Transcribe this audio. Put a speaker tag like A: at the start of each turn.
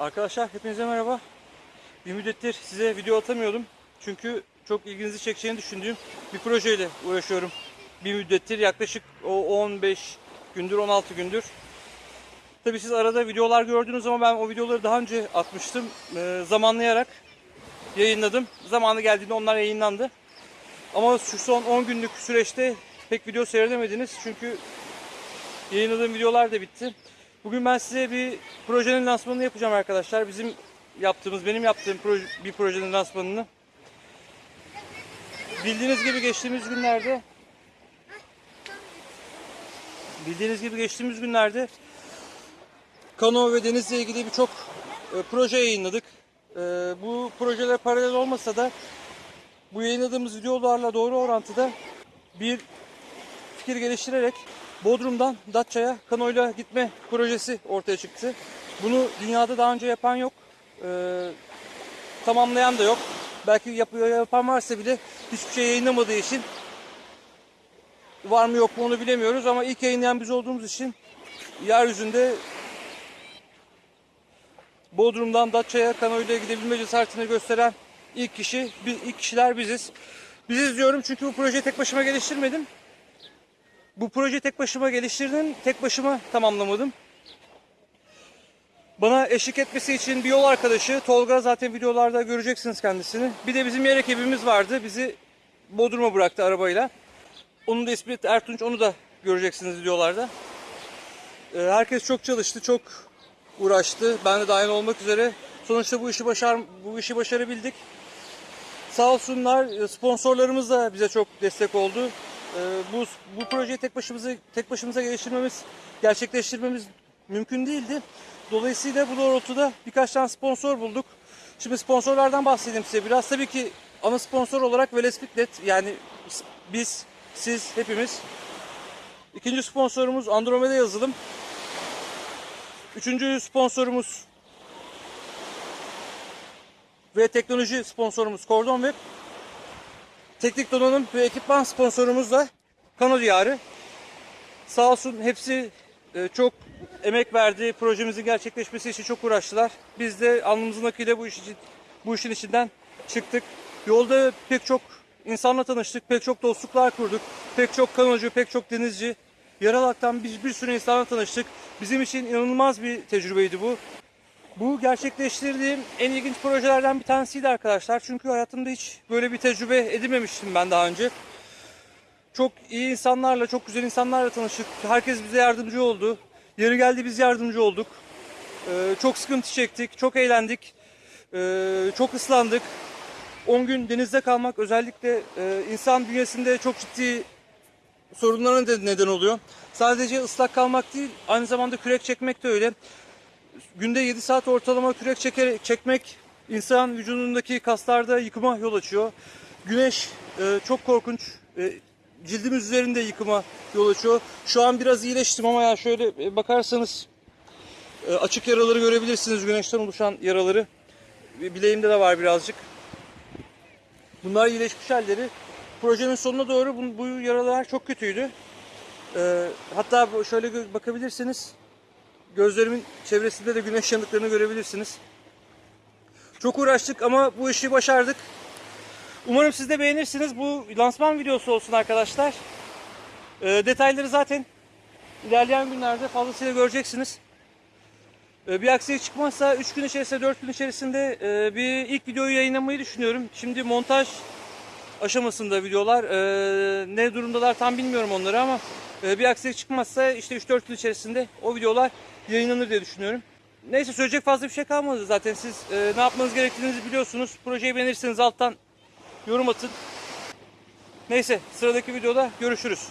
A: Arkadaşlar hepinize merhaba. Bir müddettir size video atamıyordum. Çünkü çok ilginizi çekeceğini düşündüğüm bir projeyle uğraşıyorum. Bir müddettir yaklaşık o 15 gündür 16 gündür. Tabi siz arada videolar gördünüz ama ben o videoları daha önce atmıştım. Ee, zamanlayarak yayınladım. Zamanı geldiğinde onlar yayınlandı. Ama şu son 10 günlük süreçte pek video seyredemediniz. Çünkü yayınladığım videolar da bitti. Bugün ben size bir projenin lansmanını yapacağım arkadaşlar. Bizim yaptığımız, benim yaptığım proje, bir projenin lansmanını. Bildiğiniz gibi geçtiğimiz günlerde bildiğiniz gibi geçtiğimiz günlerde kano ve denizle ilgili birçok e, proje yayınladık. E, bu projeler paralel olmasa da bu yayınladığımız videolarla doğru orantıda bir fikir geliştirerek Bodrum'dan Datça'ya kanoyla gitme projesi ortaya çıktı. Bunu dünyada daha önce yapan yok. Ee, tamamlayan da yok. Belki yapıyor yapan varsa bile hiçbir şey yayınlamadığı için var mı yok mu onu bilemiyoruz ama ilk yayınlayan biz olduğumuz için yeryüzünde Bodrum'dan Datça'ya kanoyla gidebilme cesaretini gösteren ilk kişi, ilk kişiler biziz. Biziz diyorum çünkü bu projeyi tek başıma geliştirmedim. Bu projeyi tek başıma geliştirdim, tek başıma tamamlamadım. Bana eşlik etmesi için bir yol arkadaşı Tolga zaten videolarda göreceksiniz kendisini. Bir de bizim yer ekibimiz vardı. Bizi Bodrum'a bıraktı arabayla. Onun da ismi Ertunç. Onu da göreceksiniz videolarda. Ee, herkes çok çalıştı, çok uğraştı. Ben de dahil olmak üzere. Sonuçta bu işi başar bu işi başarabildik. Sağ olsunlar sponsorlarımız da bize çok destek oldu. Ee, bu bu projeyi tek başımıza tek başımıza geliştirmemiz, gerçekleştirmemiz mümkün değildi. Dolayısıyla bu doğrultuda birkaç tane sponsor bulduk. Şimdi sponsorlardan bahsedeyim size biraz. Tabii ki ana sponsor olarak Veles yani biz, siz, hepimiz. İkinci sponsorumuz Andromeda Yazılım. Üçüncü sponsorumuz ve teknoloji sponsorumuz Cordon Web. Teknik donanım ve ekipman sponsorumuz da Kano Diyarı. Sağ olsun hepsi e, çok emek verdi. Projemizin gerçekleşmesi için çok uğraştılar. Biz de alnımızın akıyla bu iş bu işin içinden çıktık. Yolda pek çok insanla tanıştık, pek çok dostluklar kurduk. Pek çok kanocu, pek çok denizci. Yaralak'tan bir, bir sürü insanla tanıştık. Bizim için inanılmaz bir tecrübeydi bu. Bu gerçekleştirdiğim en ilginç projelerden bir tanesiydi arkadaşlar. Çünkü hayatımda hiç böyle bir tecrübe edinmemiştim ben daha önce. Çok iyi insanlarla, çok güzel insanlarla tanıştık. Herkes bize yardımcı oldu. Yeri geldi biz yardımcı olduk. Ee, çok sıkıntı çektik, çok eğlendik. Ee, çok ıslandık. 10 gün denizde kalmak özellikle e, insan bünyesinde çok ciddi sorunlara neden oluyor. Sadece ıslak kalmak değil, aynı zamanda kürek çekmek de öyle günde 7 saat ortalama kürek çeker, çekmek insan vücudundaki kaslarda yıkıma yol açıyor. Güneş e, çok korkunç. E, cildimiz üzerinde yıkıma yol açıyor. Şu an biraz iyileştim ama ya şöyle e, bakarsanız e, açık yaraları görebilirsiniz. Güneşten oluşan yaraları. E, Bileğimde de var birazcık. Bunlar iyileşmiş halleri. Projenin sonuna doğru bu, bu yaralar çok kötüydü. E, hatta şöyle bakabilirsiniz. Gözlerimin çevresinde de güneş yanıklarını görebilirsiniz. Çok uğraştık ama bu işi başardık. Umarım siz de beğenirsiniz. Bu lansman videosu olsun arkadaşlar. Ee, detayları zaten ilerleyen günlerde fazlasıyla göreceksiniz. Ee, bir aksilik çıkmazsa 3 gün içerisinde 4 gün içerisinde e, bir ilk videoyu yayınlamayı düşünüyorum. Şimdi montaj aşamasında videolar. Ee, ne durumdalar tam bilmiyorum onları ama e, bir aksilik çıkmazsa işte 3-4 gün içerisinde o videolar yayınlanır diye düşünüyorum. Neyse söyleyecek fazla bir şey kalmadı zaten. Siz e, ne yapmanız gerektiğini biliyorsunuz. Projeyi beğenirseniz alttan yorum atın. Neyse sıradaki videoda görüşürüz.